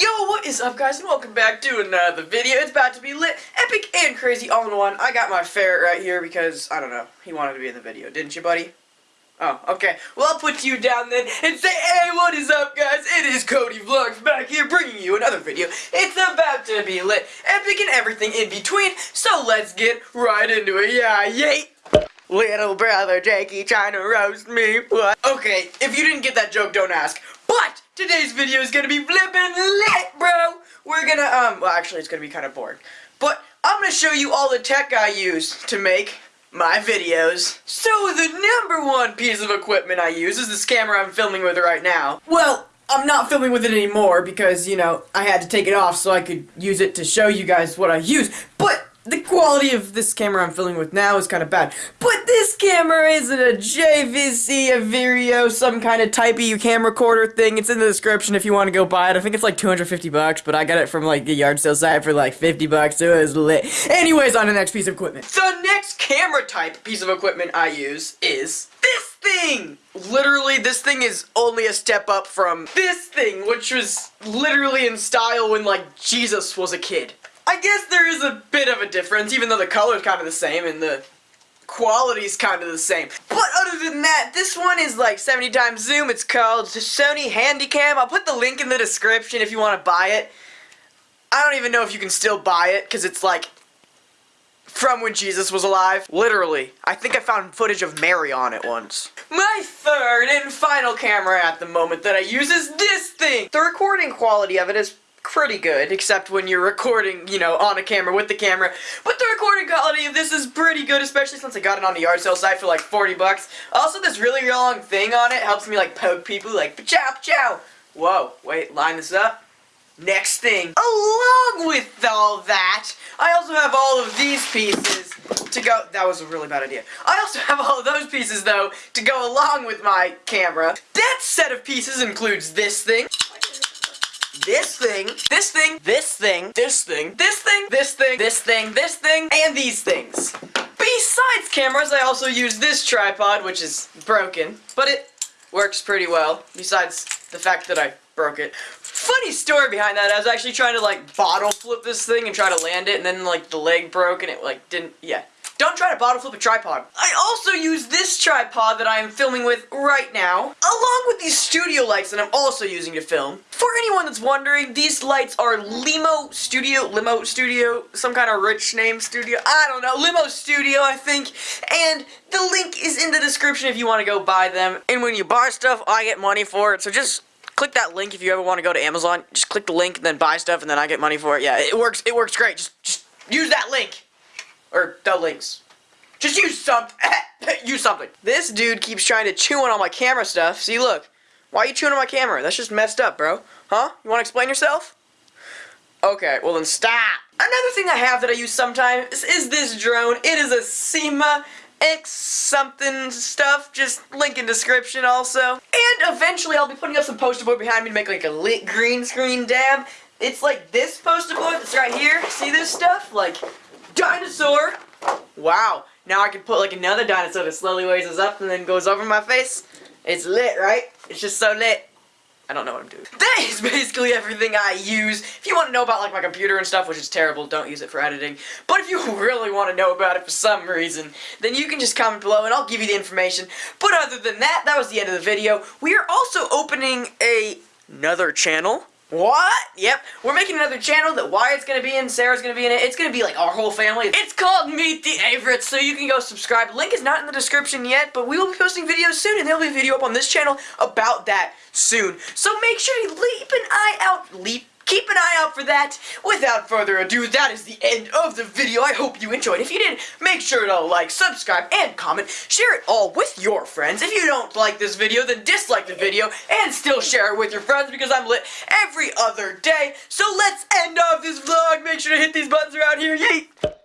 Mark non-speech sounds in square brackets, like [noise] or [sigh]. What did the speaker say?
Yo, what is up guys and welcome back to another video. It's about to be lit, epic, and crazy all in one. I got my ferret right here because, I don't know, he wanted to be in the video, didn't you buddy? Oh, okay. Well, I'll put you down then and say, hey, what is up guys? It is Cody Vlogs back here bringing you another video. It's about to be lit, epic, and everything in between, so let's get right into it. Yeah, yay! Little brother Jakey trying to roast me. What? Okay, if you didn't get that joke, don't ask. Today's video is gonna be flippin' lit, bro. We're gonna um. Well, actually, it's gonna be kind of boring. But I'm gonna show you all the tech I use to make my videos. So the number one piece of equipment I use is this camera I'm filming with right now. Well. I'm not filming with it anymore because, you know, I had to take it off so I could use it to show you guys what I use. But the quality of this camera I'm filming with now is kind of bad. But this camera isn't a JVC, Everio, some kind of typey camcorder thing. It's in the description if you want to go buy it. I think it's like 250 bucks, but I got it from like a yard sale site for like 50 bucks, so it was lit. Anyways, on the next piece of equipment. The next camera type piece of equipment I use is this thing! Literally, this thing is only a step up from this thing, which was literally in style when like Jesus was a kid. I guess there is a bit of a difference, even though the color's kind of the same and the quality's kind of the same. But other than that, this one is like 70 times zoom. It's called Sony Handycam. I'll put the link in the description if you want to buy it. I don't even know if you can still buy it, because it's like from when Jesus was alive. Literally. I think I found footage of Mary on it once. My third and final camera at the moment that I use is this thing. The recording quality of it is pretty good, except when you're recording, you know, on a camera with the camera. But the recording quality of this is pretty good, especially since I got it on the yard sale site for like 40 bucks. Also, this really long thing on it helps me like poke people like chow chow. Whoa, wait, line this up. Next thing, along with all that, I also have all of these pieces to go, that was a really bad idea. I also [laughs] have all of those pieces though to go along with my camera. That set of pieces includes this thing, this thing, this thing, this thing, this thing, this thing, this thing, this thing, this thing, and these things. Besides cameras, I also use this tripod, which is broken, but it works pretty well, besides the fact that I broke it. Funny story behind that, I was actually trying to, like, bottle flip this thing and try to land it, and then, like, the leg broke, and it, like, didn't, yeah. Don't try to bottle flip a tripod. I also use this tripod that I am filming with right now, along with these studio lights that I'm also using to film. For anyone that's wondering, these lights are Limo Studio, Limo Studio, some kind of rich name studio, I don't know, Limo Studio I think, and the link is in the description if you want to go buy them. And when you buy stuff, I get money for it, so just click that link if you ever want to go to Amazon. Just click the link and then buy stuff and then I get money for it. Yeah, it works, it works great. Just, just use that link. Or the links. Just use something. [laughs] use something. This dude keeps trying to chew on all my camera stuff. See, look. Why are you chewing on my camera? That's just messed up, bro. Huh? You want to explain yourself? Okay, well then stop. Another thing I have that I use sometimes is this drone. It is a Syma X something stuff, just link in description also. And eventually I'll be putting up some poster board behind me to make like a lit green screen dab. It's like this poster board that's right here. See this stuff? Like dinosaur. Wow. Now I can put like another dinosaur that slowly raises up and then goes over my face. It's lit, right? It's just so lit. I don't know what I'm doing. [laughs] That is basically everything I use. If you want to know about like my computer and stuff, which is terrible, don't use it for editing. But if you [laughs] really want to know about it for some reason, then you can just comment below and I'll give you the information. But other than that, that was the end of the video. We are also opening a another channel what? Yep. We're making another channel that Wyatt's gonna be in, Sarah's gonna be in it. It's gonna be like our whole family. It's called Meet the Averets, so you can go subscribe. Link is not in the description yet, but we will be posting videos soon, and there'll be a video up on this channel about that soon. So make sure you leap an eye out. Leap keep an eye out for that. Without further ado, that is the end of the video. I hope you enjoyed. If you did, make sure to like, subscribe, and comment. Share it all with your friends. If you don't like this video, then dislike the video and still share it with your friends because I'm lit every other day. So let's end off this vlog. Make sure to hit these buttons around here. Yeet!